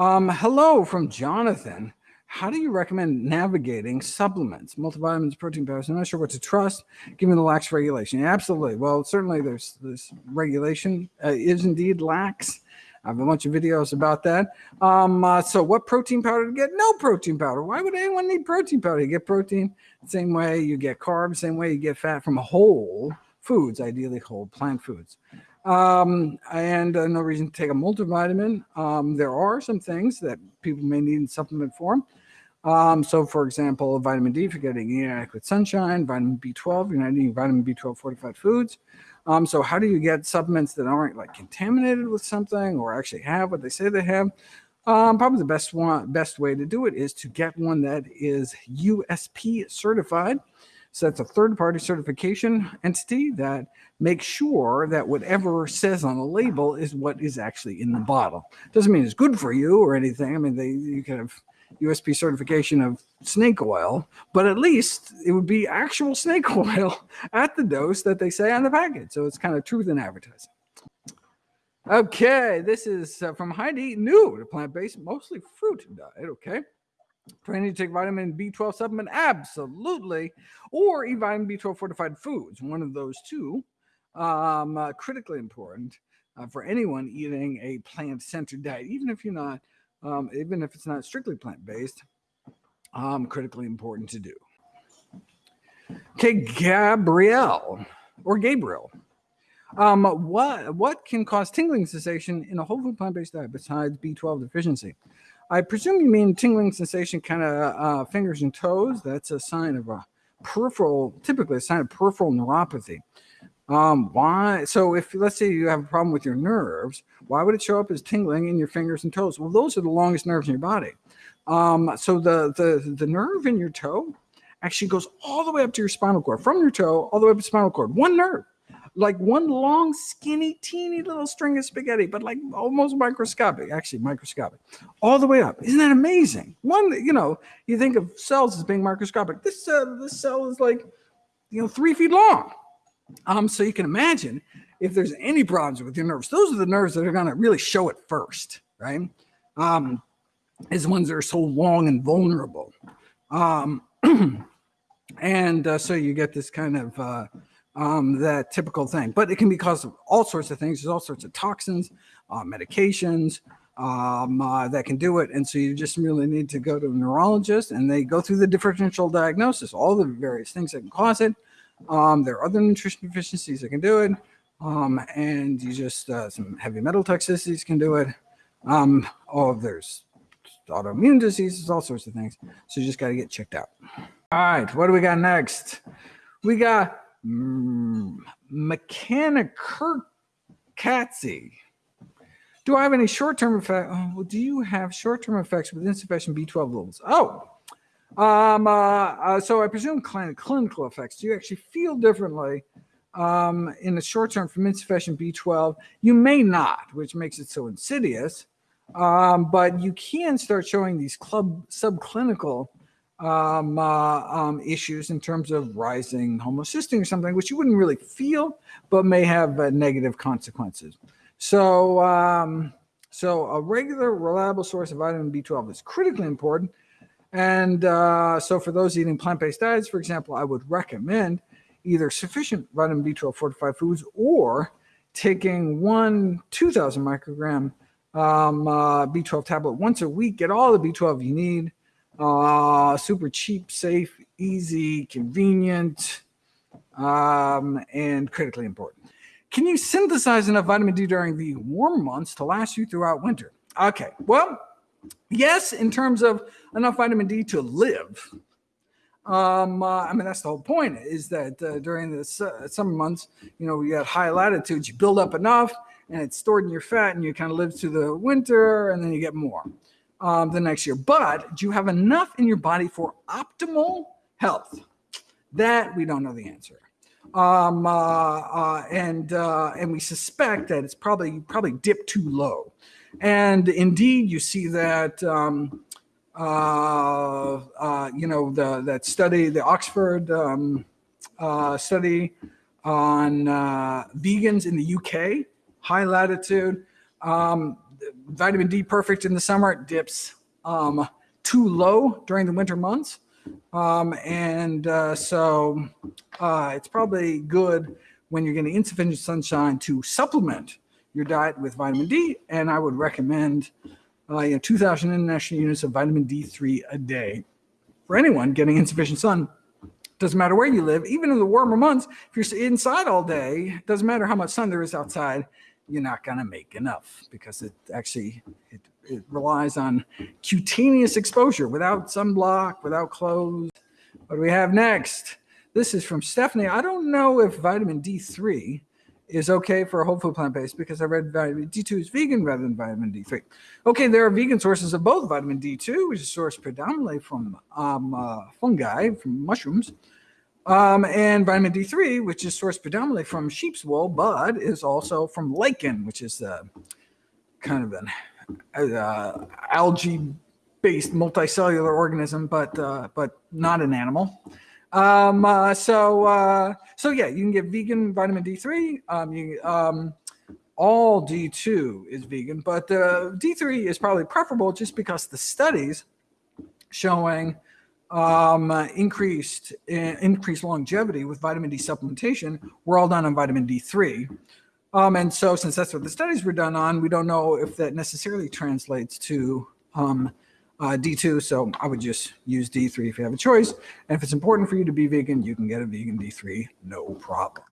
Um, hello from Jonathan. How do you recommend navigating supplements, multivitamins, protein powders? I'm not sure what to trust given the lax regulation. Absolutely. Well, certainly there's this regulation uh, is indeed lax. I have a bunch of videos about that. Um, uh, so what protein powder to get? No protein powder. Why would anyone need protein powder? You get protein same way you get carbs, same way you get fat from whole foods, ideally whole plant foods um, and uh, no reason to take a multivitamin. Um, there are some things that people may need in supplement form. Um, so, for example, vitamin D if you're getting inadequate sunshine, vitamin B12, you're not eating vitamin B12 fortified foods. Um, so, how do you get supplements that aren't like contaminated with something or actually have what they say they have? Um, probably the best one, best way to do it is to get one that is USP certified. So that's a third party certification entity that makes sure that whatever says on the label is what is actually in the bottle. Doesn't mean it's good for you or anything. I mean, they you can have USP certification of snake oil, but at least it would be actual snake oil at the dose that they say on the package. So it's kind of truth in advertising. Okay, this is uh, from Heidi, new to plant-based, mostly fruit diet. Okay. Do I need to take vitamin B12 supplement? Absolutely. Or eat vitamin B12 fortified foods. One of those two. Um, uh, critically important uh, for anyone eating a plant-centered diet, even if you're not, um, even if it's not strictly plant-based. Um, critically important to do. Okay, Gabrielle or Gabriel. Um, what what can cause tingling sensation in a whole food plant-based diet besides B12 deficiency? I presume you mean tingling sensation, kind of uh, fingers and toes. That's a sign of a peripheral, typically a sign of peripheral neuropathy. Um, why? So if let's say you have a problem with your nerves, why would it show up as tingling in your fingers and toes? Well, those are the longest nerves in your body. Um, so the the the nerve in your toe actually goes all the way up to your spinal cord, from your toe all the way up to spinal cord. One nerve like one long, skinny, teeny little string of spaghetti, but like almost microscopic, actually microscopic, all the way up. Isn't that amazing? One, you know, you think of cells as being microscopic. This uh, this cell is like, you know, three feet long. Um, so you can imagine if there's any problems with your nerves, those are the nerves that are going to really show it first, right? Um, is ones that are so long and vulnerable. Um, and uh, so you get this kind of uh, um, that typical thing. But it can be caused of all sorts of things. There's all sorts of toxins, uh, medications um, uh, that can do it. And so you just really need to go to a neurologist and they go through the differential diagnosis, all the various things that can cause it. Um, there are other nutrition deficiencies that can do it. Um, and you just, uh, some heavy metal toxicities can do it. Um, oh, there's autoimmune diseases, all sorts of things. So you just got to get checked out. All right, what do we got next? We got Mm, Mechanic Katsy. Do I have any short-term effect? Oh, well, do you have short-term effects with insufficient B12 levels? Oh, um, uh, uh, so I presume clinical effects. Do you actually feel differently um, in the short term from insufficient B12? You may not, which makes it so insidious. Um, but you can start showing these club subclinical um, uh, um, issues in terms of rising homocysteine or something, which you wouldn't really feel, but may have uh, negative consequences. So, um, so a regular, reliable source of vitamin B12 is critically important. And uh, so for those eating plant-based diets, for example, I would recommend either sufficient vitamin B12 fortified foods or taking one 2000 microgram um, uh, B12 tablet once a week, get all the B12 you need, uh, super cheap, safe, easy, convenient, um, and critically important. Can you synthesize enough vitamin D during the warm months to last you throughout winter? Okay, well, yes, in terms of enough vitamin D to live. Um, uh, I mean, that's the whole point is that uh, during the uh, summer months, you know, you got high latitudes, you build up enough and it's stored in your fat and you kind of live through the winter and then you get more um, the next year. But do you have enough in your body for optimal health? That we don't know the answer. Um, uh, uh, and uh, and we suspect that it's probably probably dipped too low. And indeed, you see that um, uh, uh, you know the that study, the Oxford um, uh, study on vegans in the UK, high latitude. Vitamin D perfect in the summer, it dips um, too low during the winter months. Um, and uh, so uh, it's probably good when you're getting insufficient sunshine to supplement your diet with vitamin D. And I would recommend uh, you know, 2,000 international units of vitamin D3 a day for anyone getting insufficient sun. Doesn't matter where you live, even in the warmer months, if you're inside all day, doesn't matter how much sun there is outside, you're not going to make enough because it actually it, it relies on cutaneous exposure without sunblock, without clothes. What do we have next? This is from Stephanie. I don't know if vitamin D3 is okay for a whole food plant based because I read vitamin D2 is vegan rather than vitamin D3. Okay, there are vegan sources of both vitamin D2, which is sourced predominantly from um, uh, fungi, from mushrooms, um, and vitamin D3, which is sourced predominantly from sheep's wool, but is also from lichen, which is uh, kind of an uh, algae-based multicellular organism, but uh, but not an animal. Um, uh, so uh, so yeah, you can get vegan vitamin D3. Um, you um, all D2 is vegan, but uh, D3 is probably preferable just because the studies showing um, increased uh, increased longevity with vitamin D supplementation were all done on vitamin D3. Um, and so since that's what the studies were done on, we don't know if that necessarily translates to um, uh, D2. So I would just use D3 if you have a choice. And if it's important for you to be vegan, you can get a vegan D3, no problem.